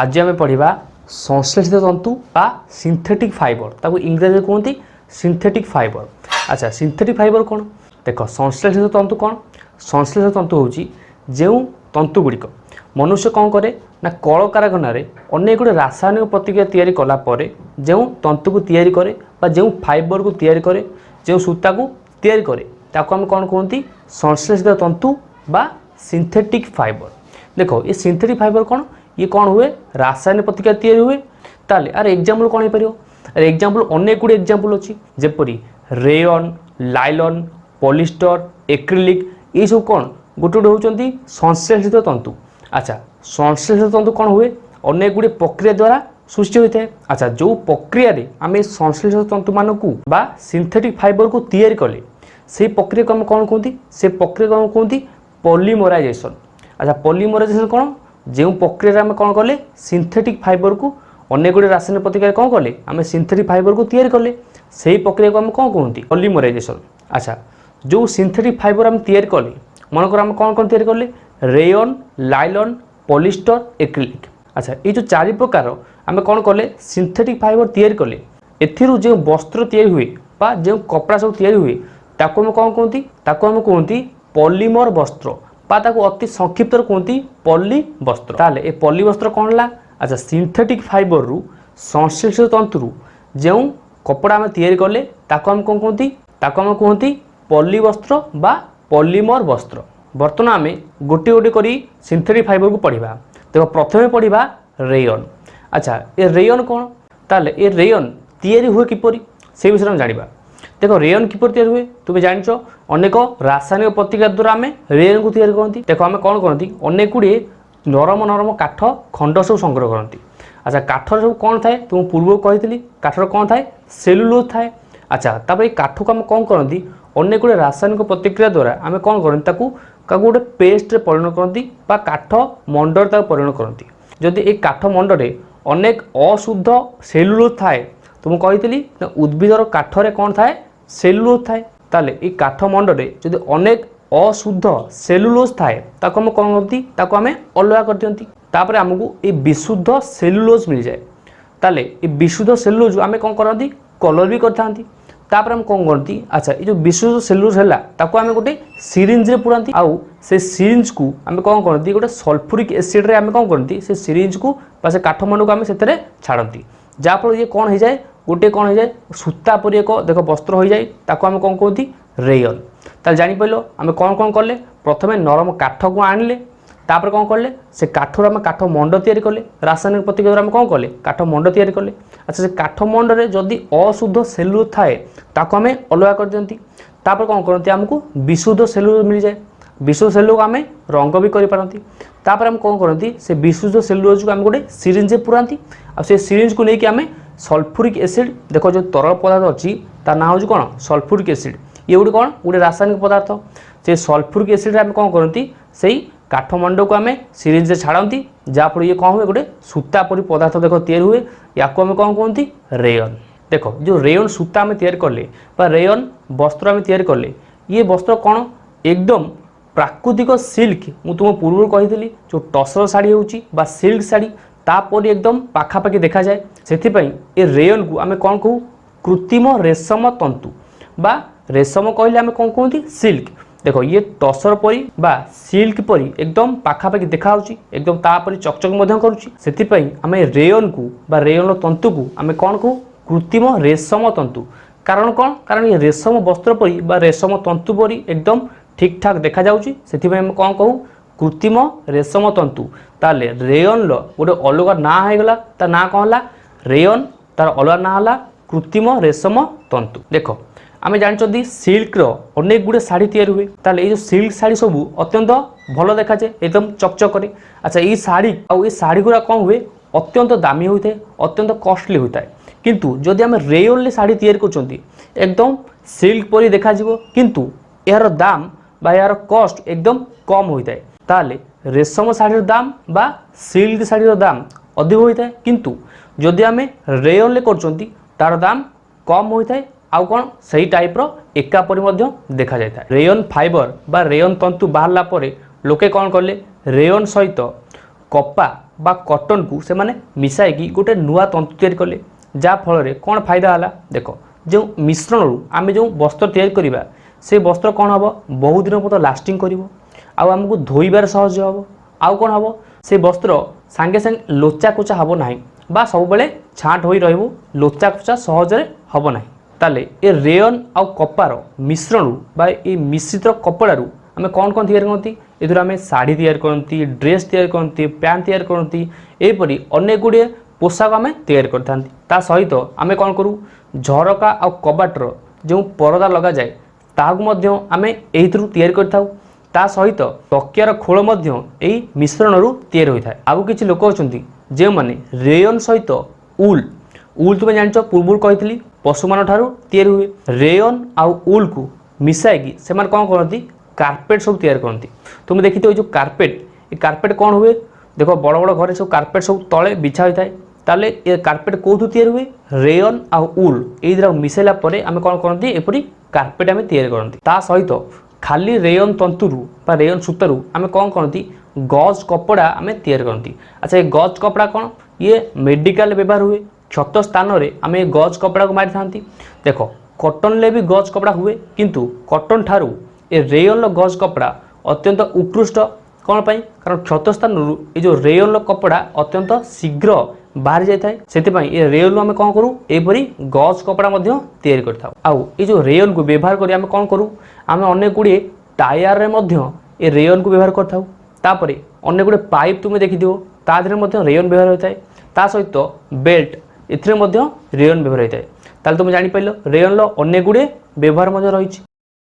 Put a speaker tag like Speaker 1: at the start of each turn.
Speaker 1: আজ আমি পড়া সংশ্লেষিত তন্তু বা সিন্থেটিক ফাইবর তাকে ইংরাজি কুহতি সিন্থেটিক ফাইবর আচ্ছা সিন্থেটিক ফাইবর কোণ দেখ সংশ্লেষিত তন্তু কোণ সংশ্লেষিত তন্তু হচ্ছে যে তন্তুগুড়ি মনুষ্য কম করে না কলকারখানার অনেকগুলো রাসায়নিক প্রতিক্রিয়া তৈরি কলা পরে যে তন্তুকু তৈরি করে বা যে ফাইবরকু তৈরি করে যে সূতাকু তৈরি করে তাকে আমি কোণ কুহতি সংশ্লেষিত তন্তু বা সিন্থেটিক ফাইবর দেখ এই সিন্থেটিক ফাইবর কোণ ଇଏ କ'ଣ ହୁଏ ରାସାୟନିକ ପ୍ରତିକ୍ରିୟା ତିଆରି ହୁଏ ତାହେଲେ ଆର ଏକ୍ଜାମ୍ପଲ୍ କ'ଣ ହେଇପାରିବ ଆର ଏକ୍ଜାମ୍ପଲ୍ ଅନେକ ଗୁଡ଼ିଏ ଏକ୍ଜାମ୍ପଲ୍ ଅଛି ଯେପରି ରେୟନ୍ ଲାଇଲନ୍ ପଲିଷ୍ଟର ଏକ୍ରିଲିକ୍ ଏଇସବୁ କ'ଣ ଗୋଟେ ଗୋଟେ ହେଉଛନ୍ତି ସଂଶ୍ଲେଷିତ ତନ୍ତୁ ଆଚ୍ଛା ସଂଶ୍ଲେଷିତ ତନ୍ତୁ କ'ଣ ହୁଏ ଅନେକ ଗୁଡ଼ିଏ ପ୍ରକ୍ରିୟା ଦ୍ୱାରା ସୃଷ୍ଟି ହୋଇଥାଏ ଆଚ୍ଛା ଯେଉଁ ପ୍ରକ୍ରିୟାରେ ଆମେ ସଂଶ୍ଲେଷିତ ତନ୍ତୁମାନଙ୍କୁ ବା ସିନ୍ଥେଟିକ୍ ଫାଇବରକୁ ତିଆରି କଲେ সেই প্রক্রিয়াকে আমি কোণ কুহতি সে প্রক্রিয়াকে আমি কুহতি পলিমরাইজেসন আচ্ছা পলিমরাইজেসন কোণ ଯେଉଁ ପ୍ରକ୍ରିୟାରେ ଆମେ କ'ଣ କଲେ ସିନ୍ଥେଟିକ୍ ଫାଇବରକୁ ଅନେକ ଗୁଡ଼ିଏ ରାସାୟନିକ ପ୍ରତିକ୍ରିୟାରେ କ'ଣ କଲେ ଆମେ ସିନ୍ଥେଟିକ୍ ଫାଇବରକୁ ତିଆରି କଲେ ସେହି ପ୍ରକ୍ରିୟାକୁ ଆମେ କ'ଣ କୁହନ୍ତି ପଲିମରାଇଜେସନ୍ ଆଚ୍ଛା ଯେଉଁ ସିନ୍ଥେଟିକ୍ ଫାଇବର ଆମେ ତିଆରି କଲେ ମନେକର ଆମେ କ'ଣ କ'ଣ ତିଆରି କଲେ ରେୟନ୍ ଲାଇଲନ୍ ପଲିଷ୍ଟର ଏକ୍ରିଲିକ୍ ଆଚ୍ଛା ଏଇ ଯେଉଁ ଚାରି ପ୍ରକାର ଆମେ କ'ଣ କଲେ ସିନ୍ଥେଟିକ୍ ଫାଇବର ତିଆରି କଲେ ଏଥିରୁ ଯେଉଁ ବସ୍ତ୍ର ତିଆରି ହୁଏ ବା ଯେଉଁ କପଡ଼ା ସବୁ ତିଆରି ହୁଏ ତାକୁ ଆମେ କ'ଣ କୁହନ୍ତି ତାକୁ ଆମେ କୁହନ୍ତି ପଲିମର ବସ୍ତ୍ର বা তাকে অতি সংক্ষিপ্তর কুহতি পল্লী বস্ত্র তাহলে এ পল্লী বস্ত্র কম হল আচ্ছা সিন্থেটিক ফাইবরু সংশ্লিষ্ট তন্তু যে কপড়া আমি তৈরি কলে তাকে আমি কম কুহতি তাকে আমি কুহতি পল্লী বস্ত্র বা পলিমর বস্ত্র বর্তমান আমি গোটি গোটি করে সিন্থেটিক ফাইবরকু পড়া দেখ প্রথমে পড়া রেয়ন আচ্ছা এ রেয়ন কোণ তাহলে এ রেয়ন তৈরি হুয়ে কিপরি সেই বিষয়ে আমি জাঁয়া ଦେଖ ରେୟନ୍ କିପରି ତିଆରି ହୁଏ ତୁମେ ଜାଣିଛ ଅନେକ ରାସାୟନିକ ପ୍ରତିକ୍ରିୟା ଦ୍ୱାରା ଆମେ ରେୟନ୍କୁ ତିଆରି କରନ୍ତି ଦେଖ ଆମେ କ'ଣ କରନ୍ତି ଅନେକ ଗୁଡ଼ିଏ ନରମ ନରମ କାଠ ଖଣ୍ଡ ସବୁ ସଂଗ୍ରହ କରନ୍ତି ଆଚ୍ଛା କାଠର ସବୁ କ'ଣ ଥାଏ ତ ମୁଁ ପୂର୍ବରୁ କହିଥିଲି କାଠର କ'ଣ ଥାଏ ସେଲୁଲୋଜ୍ ଥାଏ ଆଚ୍ଛା ତାପରେ ଏଇ କାଠକୁ ଆମେ କ'ଣ କରନ୍ତି ଅନେକ ଗୁଡ଼ିଏ ରାସାୟନିକ ପ୍ରତିକ୍ରିୟା ଦ୍ୱାରା ଆମେ କ'ଣ କରନ୍ତି ତାକୁ କାହାକୁ ଗୋଟେ ପେଷ୍ଟରେ ପରିଣତ କରନ୍ତି ବା କାଠ ମଣ୍ଡରେ ତାକୁ ପରିଣତ କରନ୍ତି ଯଦି ଏଇ କାଠ ମଣ୍ଡରେ ଅନେକ ଅଶୁଦ୍ଧ ସେଲୁଲୋଜ୍ ଥାଏ ତ ମୁଁ କହିଥିଲି ଉଦ୍ଭିଦର କାଠରେ କ'ଣ ଥାଏ ସେଲୁଲୋଜ୍ ଥାଏ ତାହେଲେ ଏଇ କାଠ ମଣ୍ଡରେ ଯଦି ଅନେକ ଅଶୁଦ୍ଧ ସେଲୁଲୋଜ୍ ଥାଏ ତାକୁ ଆମେ କ'ଣ କରନ୍ତି ତାକୁ ଆମେ ଅଲଗା କରିଦିଅନ୍ତି ତାପରେ ଆମକୁ ଏଇ ବିଶୁଦ୍ଧ ସେଲୁଲୋଜ୍ ମିଳିଯାଏ ତାହେଲେ ଏ ବିଶୁଦ୍ଧ ସେଲୁଲୋଜ୍ ଆମେ କ'ଣ କରନ୍ତି କଲର୍ ବି କରିଥାନ୍ତି ତାପରେ ଆମେ କ'ଣ କରନ୍ତି ଆଚ୍ଛା ଏ ଯେଉଁ ବିଶୁଦ୍ଧ ସେଲୁଲୋଜ୍ ହେଲା ତାକୁ ଆମେ ଗୋଟେ ସିରିଞ୍ଜରେ ପୁରାନ୍ତି ଆଉ ସେ ସିରିଞ୍ଜକୁ ଆମେ କ'ଣ କରନ୍ତି ଗୋଟେ ସଲ୍ଫୁରିକ୍ ଏସିଡ଼୍ରେ ଆମେ କ'ଣ କରନ୍ତି ସେ ସିରିଞ୍ଜକୁ ବା ସେ କାଠମଣ୍ଡକୁ ଆମେ ସେଥିରେ ଛାଡ଼ନ୍ତି ଯାହାଫଳରେ ଇଏ କ'ଣ ହେଇଯାଏ গোটে କ'ଣ ହୋଇଯାଏ ସୂତା ପରି ଏକ ଦେଖ ବସ୍ତ୍ର ହୋଇଯାଏ ତାକୁ ଆମେ କ'ଣ କୁହନ୍ତି ରେୟନ୍ ତାହେଲେ ଜାଣିପାରିଲ ଆମେ କ'ଣ କ'ଣ କଲେ ପ୍ରଥମେ ନରମ କାଠକୁ ଆଣିଲେ ତାପରେ କ'ଣ କଲେ ସେ କାଠରୁ ଆମେ କାଠ ମଣ୍ଡ ତିଆରି କଲେ ରାସାୟନିକ ପ୍ରତିକ୍ରିୟା ଦ୍ୱାରା ଆମେ କ'ଣ କଲେ କାଠ ମଣ୍ଡ ତିଆରି କଲେ ଆଚ୍ଛା ସେ କାଠ ମଣ୍ଡରେ ଯଦି ଅଶୁଦ୍ଧ ସେଲୁ ଥାଏ ତାକୁ ଆମେ ଅଲଗା କରିଦିଅନ୍ତି ତାପରେ କ'ଣ କରନ୍ତି ଆମକୁ ବିଶୁଦ୍ଧ ସେଲୁ ମିଳିଯାଏ ବିଶୁଦ୍ଧ ସେଲୁକୁ ଆମେ ରଙ୍ଗ ବି କରିପାରନ୍ତି ତାପରେ ଆମେ କ'ଣ କରନ୍ତି ସେ ବିଶୁଦ୍ଧ ସେଲୁଲୋଜକୁ ଆମେ ଗୋଟେ ସିରିଞ୍ଜରେ ପୁରାନ୍ତି ଆଉ ସେ ସିରିଞ୍ଜକୁ ନେଇକି ଆମେ ସଲଫୁରିକ୍ ଏସିଡ୍ ଦେଖ ଯେଉଁ ତରଳ ପଦାର୍ଥ ଅଛି ତା ନାଁ ହେଉଛି କ'ଣ ସଲଫୁରିକ୍ ଏସିଡ୍ ଇଏ ଗୋଟେ କ'ଣ ଗୋଟେ ରାସାୟନିକ ପଦାର୍ଥ ସେ ସଲଫୁରିକ୍ ଏସିଡ୍ରେ ଆମେ କ'ଣ କରନ୍ତି ସେଇ କାଠମଣ୍ଡକୁ ଆମେ ସିରିଞ୍ଜରେ ଛାଡ଼ନ୍ତି ଯାହାଫଳରେ ଇଏ କ'ଣ ହୁଏ ଗୋଟେ ସୂତା ପରି ପଦାର୍ଥ ଦେଖ ତିଆରି ହୁଏ ୟାକୁ ଆମେ କ'ଣ କୁହନ୍ତି ରେୟନ୍ ଦେଖ ଯେଉଁ ରେୟନ୍ ସୂତା ଆମେ ତିଆରି କଲେ ବା ରେୟନ୍ ବସ୍ତ୍ର ଆମେ ତିଆରି କଲେ ଇଏ ବସ୍ତ୍ର କ'ଣ ଏକଦମ ପ୍ରାକୃତିକ ସିଲ୍କ ମୁଁ ତୁମ ପୂର୍ବରୁ କହିଥିଲି ଯେଉଁ ଟସର ଶାଢ଼ୀ ହେଉଛି ବା ସିଲ୍କ ଶାଢ଼ୀ ତାପରି ଏକଦମ ପାଖାପାଖି ଦେଖାଯାଏ ସେଥିପାଇଁ ଏ ରେୟନକୁ ଆମେ କ'ଣ କହୁ କୃତ୍ରିମ ରେଶମ ତନ୍ତୁ বা রেশম কহিলে আমি কম কুহতি সিল্ক দেখো ইয়ে তসর পরি বা সিল্ক পরি একদম পাখাপাখি দেখা হচ্ছে একদম তাপরি চকচক করুছি সেপাই আমি রেয়ন কু বা রেয়ন তন্তু কু আমি কণ কু কৃত্রিম রেশম তন্তু কারণ কণ কারণ ইয়ে রেশম বস্ত্র পরি বা রেশম তন্তু পরি একদম ঠিকঠাক দেখা যাচ্ছে সেপাই আমি কম কহু কৃত্রিম রেশম তন্তু তাহলে রেয়নর গোটে অলগা না হয়ে গলা তার না কম রেয়ন তার অলগা না হল কৃত্রিম রেশম তন্তু দেখ আমি জাঁচি সিল্কর অনেক গুড়ে শাড়ি তৈরি হুয়ে তাহলে এই যে সিল্ক শাড়ি সব অত্যন্ত ভালো দেখা যায় একদম চকচকরে আচ্ছা এই শাড়ি আউ এই গুড়া কম হুয়ে অত্যন্ত দামি হয়ে থাকে অত্যন্ত কষ্টলি হয়ে থাকে কিন্তু যদি আমি রেয়নলে শাড়ি তৈরি করছেন একদম সিল্ক পরি দেখা যাব কিন্তু এর দাম বা এর কষ্ট একদম কম হয়ে থাকে তাহলে রেশম শাড়ির দাম বা সিল্ক শাড়ির দাম ଅଧିକ ହୋଇଥାଏ କିନ୍ତୁ ଯଦି ଆମେ ରେୟନ୍ରେ କରୁଛନ୍ତି ତା'ର ଦାମ କମ୍ ହୋଇଥାଏ ଆଉ କ'ଣ ସେହି ଟାଇପ୍ର ଏକା ପରି ମଧ୍ୟ ଦେଖାଯାଇଥାଏ ରେୟନ୍ ଫାଇବର ବା ରେୟନ୍ ତନ୍ତୁ ବାହାରିଲା ପରେ ଲୋକେ କ'ଣ କଲେ ରେୟନ୍ ସହିତ କପା ବା କଟନ୍କୁ ସେମାନେ ମିଶାଇକି ଗୋଟେ ନୂଆ ତନ୍ତୁ ତିଆରି କଲେ ଯାହାଫଳରେ କ'ଣ ଫାଇଦା ହେଲା ଦେଖ ଯେଉଁ ମିଶ୍ରଣରୁ ଆମେ ଯେଉଁ ବସ୍ତ୍ର ତିଆରି କରିବା ସେ ବସ୍ତ୍ର କ'ଣ ହେବ ବହୁଦିନ ପର୍ଯ୍ୟନ୍ତ ଲାଷ୍ଟିଂ କରିବ ଆଉ ଆମକୁ ଧୋଇବାରେ ସହଜ ହେବ ଆଉ କ'ଣ ହେବ ସେ ବସ୍ତ୍ର ସାଙ୍ଗେ ସାଙ୍ଗେ ଲୋଚାକୋଚା ହେବ ନାହିଁ বা ସବୁବେଳେ ଛାଣ୍ଟ ହୋଇ ରହିବ ଲୋଚାକୋଚା ସହଜରେ ହେବ ନାହିଁ ତାହେଲେ ଏ ରେୟନ୍ ଆଉ କପାର ମିଶ୍ରଣରୁ ବା ଏ ମିଶ୍ରିତ କପଡ଼ାରୁ ଆମେ କ'ଣ କ'ଣ ତିଆରି କରନ୍ତି ଏଥିରୁ ଆମେ ଶାଢ଼ୀ ତିଆରି କରନ୍ତି ଡ୍ରେସ୍ ତିଆରି କରନ୍ତି ପ୍ୟାଣ୍ଟ ତିଆରି କରନ୍ତି ଏହିପରି ଅନେକ ଗୁଡ଼ିଏ ପୋଷାକ ଆମେ ତିଆରି କରିଥାନ୍ତି ତା ସହିତ ଆମେ କ'ଣ କରୁ ଝରକା ଆଉ କବାଟର ଯେଉଁ ପରଦା ଲଗାଯାଏ ତାହାକୁ ମଧ୍ୟ ଆମେ ଏଇଥିରୁ ତିଆରି କରିଥାଉ ତା ସହିତ ତକିଆର ଖୋଳ ମଧ୍ୟ ଏହି ମିଶ୍ରଣରୁ ତିଆରି ହୋଇଥାଏ ଆଉ କିଛି ଲୋକ ଅଛନ୍ତି ଯେଉଁମାନେ ରେୟନ୍ ସହିତ ଉଲ୍ ଉଲ୍ ତୁମେ ଜାଣିଛ ପୂର୍ବରୁ କହିଥିଲି ପଶୁମାନଙ୍କଠାରୁ ତିଆରି ହୁଏ ରେୟନ୍ ଆଉ ଉଲ୍କୁ ମିଶାଇକି ସେମାନେ କ'ଣ କରନ୍ତି କାର୍ପେଟ୍ ସବୁ ତିଆରି କରନ୍ତି ତୁମେ ଦେଖିଥିବ ଏଇ ଯେଉଁ କାର୍ପେଟ୍ ଏ କାର୍ପେଟ୍ କ'ଣ ହୁଏ ଦେଖ ବଡ଼ ବଡ଼ ଘରେ ସବୁ କାର୍ପେଟ୍ ସବୁ ତଳେ ବିଛା ହୋଇଥାଏ ତାହେଲେ ଏ কার্পেট কোথু ତିଆରି ହୁଏ রেয়ন ଆଉ ଉଲ୍ এই দুটা মিশাইলা পরে আমি কোণ করতে এপরি କାର୍ପେଟ୍ ଆମେ ତିଆରି କରନ୍ତି ତା ସହିତ ଖାଲି ରେୟନ୍ ତନ୍ତୁରୁ ବା ରେୟନ୍ ସୂତାରୁ ଆମେ କ'ଣ କରନ୍ତି ଗଜ୍ କପଡ଼ା ଆମେ ତିଆରି କରନ୍ତି ଆଚ୍ଛା ଏ ଗଜ୍ କପଡ଼ା କ'ଣ ଇଏ ମେଡ଼ିକାଲ ବ୍ୟବହାର ହୁଏ କ୍ଷତ ସ୍ଥାନରେ ଆମେ ଏ ଗଜ୍ କପଡ଼ାକୁ ମାରିଥାନ୍ତି ଦେଖ କଟନ୍ରେ ବି ଗଜ୍ କପଡ଼ା ହୁଏ କିନ୍ତୁ କଟନ୍ ଠାରୁ ଏ ରେୟନ୍ର ଗଜ୍ କପଡ଼ା ଅତ୍ୟନ୍ତ ଉତ୍କୃଷ୍ଟ କ'ଣ ପାଇଁ କାରଣ କ୍ଷତ ସ୍ଥାନରୁ ଏ ଯେଉଁ ରେୟନ୍ର କପଡ଼ା ଅତ୍ୟନ୍ତ ଶୀଘ୍ର ବାହାରି ଯାଇଥାଏ ସେଥିପାଇଁ ଏ ରେୟଲରୁ ଆମେ କ'ଣ କରୁ ଏହିପରି ଗଜ୍ କପଡ଼ା ମଧ୍ୟ ତିଆରି କରିଥାଉ ଆଉ ଏ ଯେଉଁ ରେୟଲକୁ ବ୍ୟବହାର କରି ଆମେ କ'ଣ କରୁ ଆମେ ଅନେକ ଗୁଡ଼ିଏ ଟାୟାରରେ ମଧ୍ୟ ଏ ରେୟନକୁ ବ୍ୟବହାର କରିଥାଉ ତାପରେ ଅନେକ ଗୁଡ଼ିଏ ପାଇପ୍ ତୁମେ ଦେଖିଥିବ ତା ଦେହରେ ମଧ୍ୟ ରେୟନ୍ ବ୍ୟବହାର ହୋଇଥାଏ ତା ସହିତ ବେଲ୍ଟ ଏଥିରେ ମଧ୍ୟ ରେୟନ୍ ବ୍ୟବହାର ହୋଇଥାଏ ତାହେଲେ ତୁମେ ଜାଣିପାରିଲ ରେୟନ୍ର ଅନେକ ଗୁଡ଼ିଏ ବ୍ୟବହାର ମଧ୍ୟ ରହିଛି